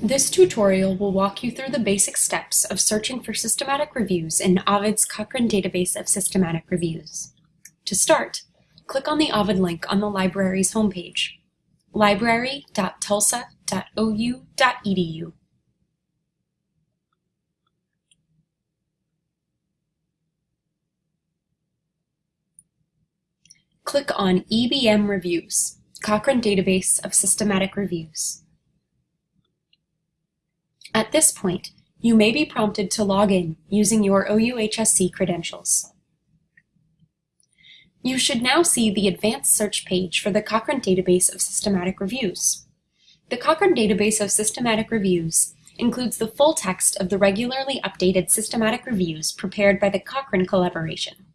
This tutorial will walk you through the basic steps of searching for systematic reviews in Ovid's Cochrane database of systematic reviews. To start, click on the Ovid link on the library's homepage, library.tulsa.ou.edu. Click on EBM Reviews, Cochrane Database of Systematic Reviews. At this point, you may be prompted to log in using your OUHSC credentials. You should now see the Advanced Search page for the Cochrane Database of Systematic Reviews. The Cochrane Database of Systematic Reviews includes the full text of the regularly updated systematic reviews prepared by the Cochrane Collaboration,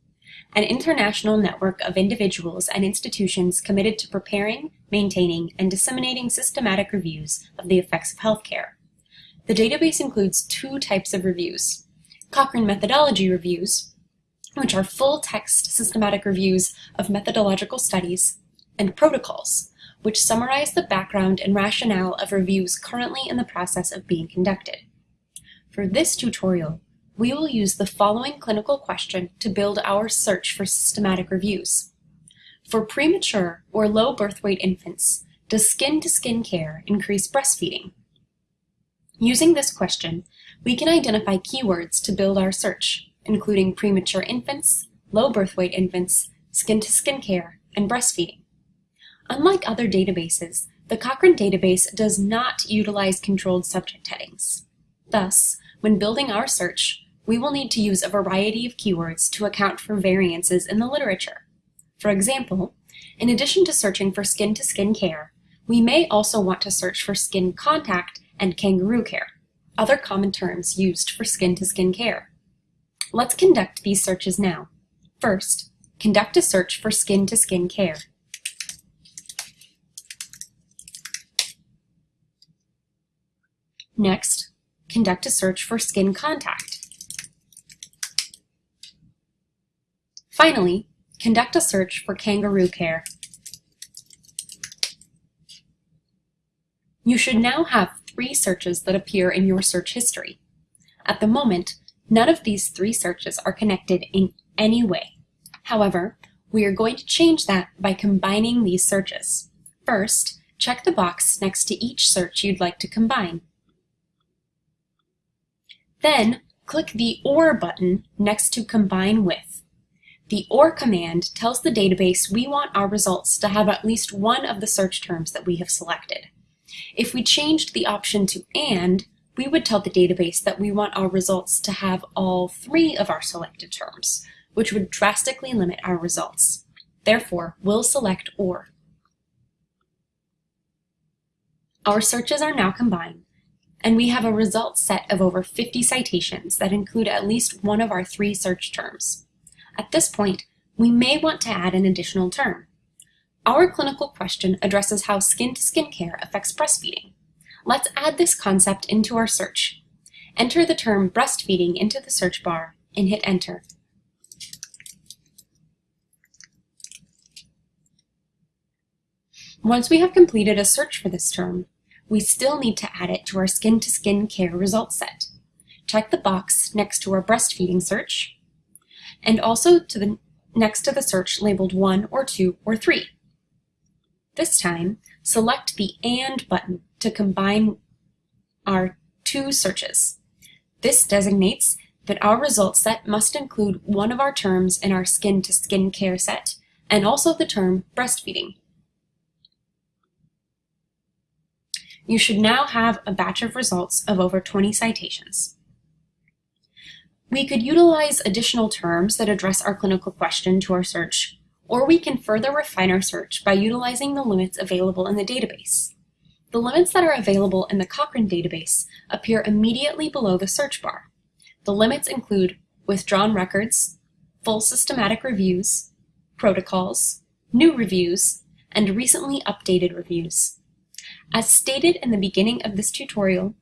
an international network of individuals and institutions committed to preparing, maintaining, and disseminating systematic reviews of the effects of healthcare. The database includes two types of reviews. Cochrane Methodology Reviews, which are full-text systematic reviews of methodological studies, and protocols, which summarize the background and rationale of reviews currently in the process of being conducted. For this tutorial, we will use the following clinical question to build our search for systematic reviews. For premature or low birth weight infants, does skin-to-skin -skin care increase breastfeeding? Using this question, we can identify keywords to build our search, including premature infants, low birth weight infants, skin-to-skin -skin care, and breastfeeding. Unlike other databases, the Cochrane database does not utilize controlled subject headings. Thus, when building our search, we will need to use a variety of keywords to account for variances in the literature. For example, in addition to searching for skin-to-skin -skin care, we may also want to search for skin contact and kangaroo care, other common terms used for skin-to-skin -skin care. Let's conduct these searches now. First, conduct a search for skin-to-skin -skin care. Next, conduct a search for skin contact. Finally, conduct a search for kangaroo care. You should now have three searches that appear in your search history. At the moment, none of these three searches are connected in any way. However, we are going to change that by combining these searches. First, check the box next to each search you'd like to combine. Then, click the OR button next to Combine With. The OR command tells the database we want our results to have at least one of the search terms that we have selected. If we changed the option to AND, we would tell the database that we want our results to have all three of our selected terms, which would drastically limit our results. Therefore, we'll select OR. Our searches are now combined, and we have a result set of over 50 citations that include at least one of our three search terms. At this point, we may want to add an additional term. Our clinical question addresses how skin-to-skin -skin care affects breastfeeding. Let's add this concept into our search. Enter the term breastfeeding into the search bar and hit enter. Once we have completed a search for this term, we still need to add it to our skin-to-skin -skin care result set. Check the box next to our breastfeeding search, and also to the next to the search labeled 1 or 2 or 3. This time, select the AND button to combine our two searches. This designates that our result set must include one of our terms in our skin-to-skin -skin care set, and also the term breastfeeding. You should now have a batch of results of over 20 citations. We could utilize additional terms that address our clinical question to our search, or we can further refine our search by utilizing the limits available in the database. The limits that are available in the Cochrane database appear immediately below the search bar. The limits include withdrawn records, full systematic reviews, protocols, new reviews, and recently updated reviews. As stated in the beginning of this tutorial,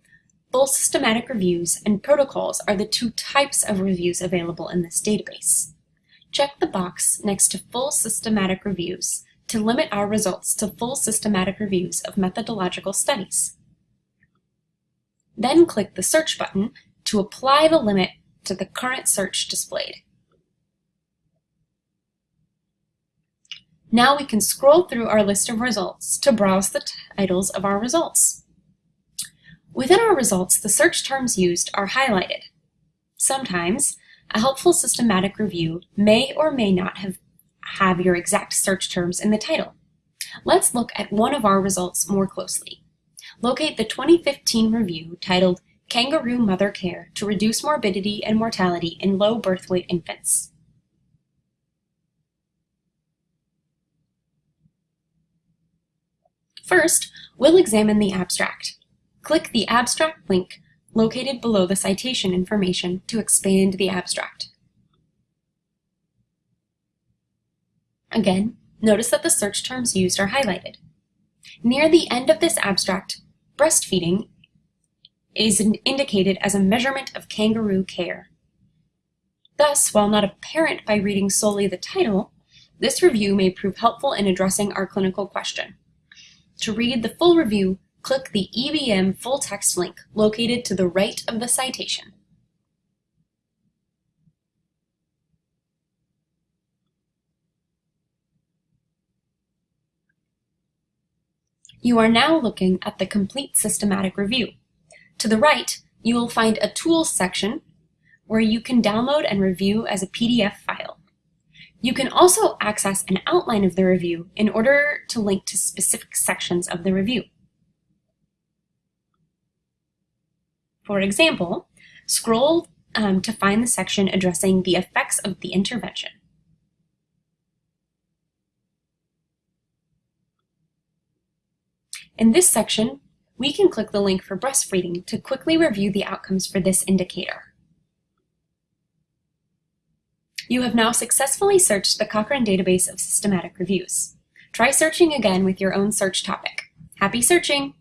full systematic reviews and protocols are the two types of reviews available in this database. Check the box next to Full Systematic Reviews to limit our results to full systematic reviews of methodological studies. Then click the Search button to apply the limit to the current search displayed. Now we can scroll through our list of results to browse the titles of our results. Within our results, the search terms used are highlighted. Sometimes, a helpful systematic review may or may not have, have your exact search terms in the title. Let's look at one of our results more closely. Locate the 2015 review titled Kangaroo Mother Care to Reduce Morbidity and Mortality in Low Birth Weight Infants. First, we'll examine the abstract. Click the abstract link located below the citation information to expand the abstract. Again, notice that the search terms used are highlighted. Near the end of this abstract, breastfeeding is indicated as a measurement of kangaroo care. Thus, while not apparent by reading solely the title, this review may prove helpful in addressing our clinical question. To read the full review, click the EBM full text link located to the right of the citation. You are now looking at the complete systematic review. To the right, you will find a Tools section where you can download and review as a PDF file. You can also access an outline of the review in order to link to specific sections of the review. For example, scroll um, to find the section addressing the effects of the intervention. In this section, we can click the link for breastfeeding to quickly review the outcomes for this indicator. You have now successfully searched the Cochrane database of systematic reviews. Try searching again with your own search topic. Happy searching!